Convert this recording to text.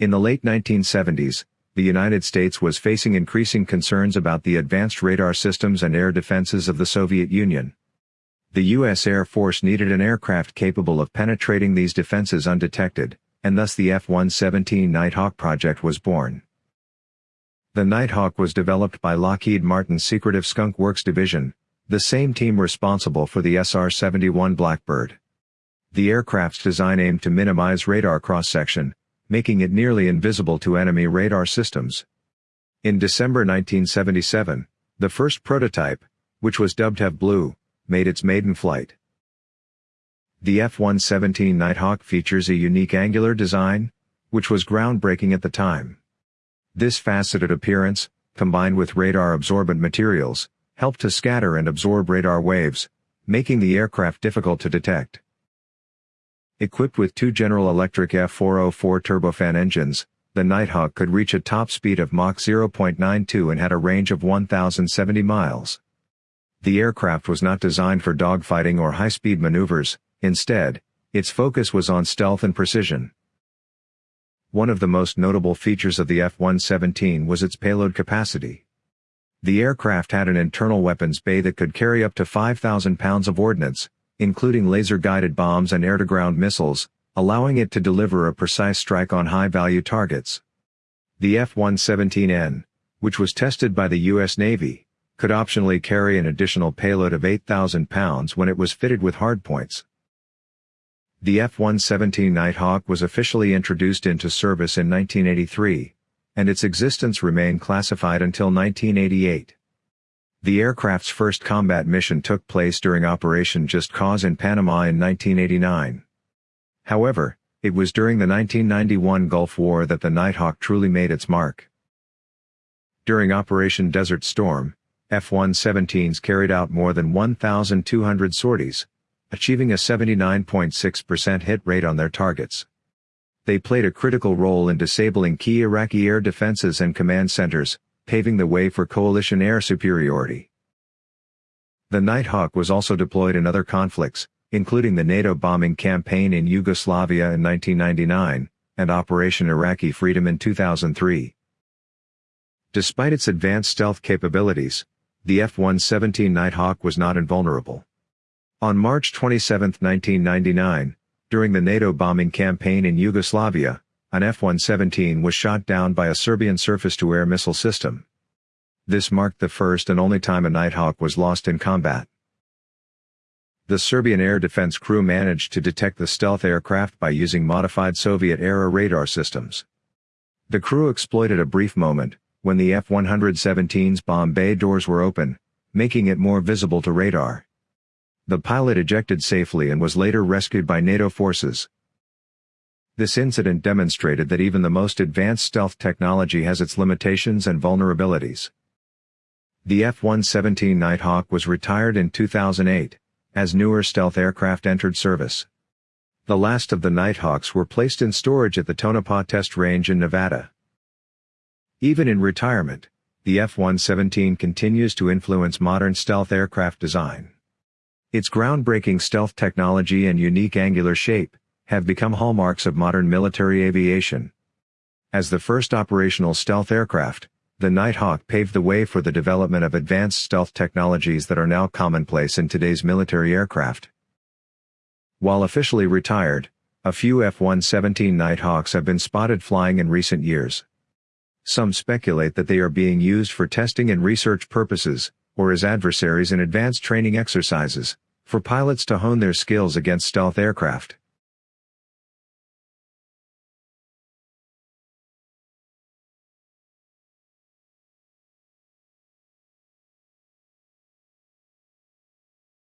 In the late 1970s, the United States was facing increasing concerns about the advanced radar systems and air defenses of the Soviet Union. The U.S. Air Force needed an aircraft capable of penetrating these defenses undetected, and thus the F-117 Nighthawk project was born. The Nighthawk was developed by Lockheed Martin's secretive Skunk Works division, the same team responsible for the SR-71 Blackbird. The aircraft's design aimed to minimize radar cross-section, making it nearly invisible to enemy radar systems. In December 1977, the first prototype, which was dubbed Have Blue, made its maiden flight. The F-117 Nighthawk features a unique angular design, which was groundbreaking at the time. This faceted appearance, combined with radar-absorbent materials, helped to scatter and absorb radar waves, making the aircraft difficult to detect. Equipped with two General Electric F404 turbofan engines, the Nighthawk could reach a top speed of Mach 0.92 and had a range of 1,070 miles. The aircraft was not designed for dogfighting or high-speed maneuvers, instead, its focus was on stealth and precision. One of the most notable features of the F-117 was its payload capacity. The aircraft had an internal weapons bay that could carry up to 5,000 pounds of ordnance, including laser-guided bombs and air-to-ground missiles, allowing it to deliver a precise strike on high-value targets. The F-117N, which was tested by the U.S. Navy, could optionally carry an additional payload of 8,000 pounds when it was fitted with hardpoints. The F-117 Nighthawk was officially introduced into service in 1983, and its existence remained classified until 1988. The aircraft's first combat mission took place during Operation Just Cause in Panama in 1989. However, it was during the 1991 Gulf War that the Nighthawk truly made its mark. During Operation Desert Storm, F-117s carried out more than 1,200 sorties, achieving a 79.6% hit rate on their targets. They played a critical role in disabling key Iraqi air defenses and command centers, paving the way for coalition air superiority. The Nighthawk was also deployed in other conflicts, including the NATO bombing campaign in Yugoslavia in 1999, and Operation Iraqi Freedom in 2003. Despite its advanced stealth capabilities, the F-117 Nighthawk was not invulnerable. On March 27, 1999, during the NATO bombing campaign in Yugoslavia, an F-117 was shot down by a Serbian surface-to-air missile system. This marked the first and only time a Nighthawk was lost in combat. The Serbian air defense crew managed to detect the stealth aircraft by using modified Soviet-era radar systems. The crew exploited a brief moment, when the F-117's bomb bay doors were open, making it more visible to radar. The pilot ejected safely and was later rescued by NATO forces. This incident demonstrated that even the most advanced stealth technology has its limitations and vulnerabilities. The F-117 Nighthawk was retired in 2008, as newer stealth aircraft entered service. The last of the Nighthawks were placed in storage at the Tonopah Test Range in Nevada. Even in retirement, the F-117 continues to influence modern stealth aircraft design. Its groundbreaking stealth technology and unique angular shape have become hallmarks of modern military aviation. As the first operational stealth aircraft, the Nighthawk paved the way for the development of advanced stealth technologies that are now commonplace in today's military aircraft. While officially retired, a few F-117 Nighthawks have been spotted flying in recent years. Some speculate that they are being used for testing and research purposes, or as adversaries in advanced training exercises, for pilots to hone their skills against stealth aircraft.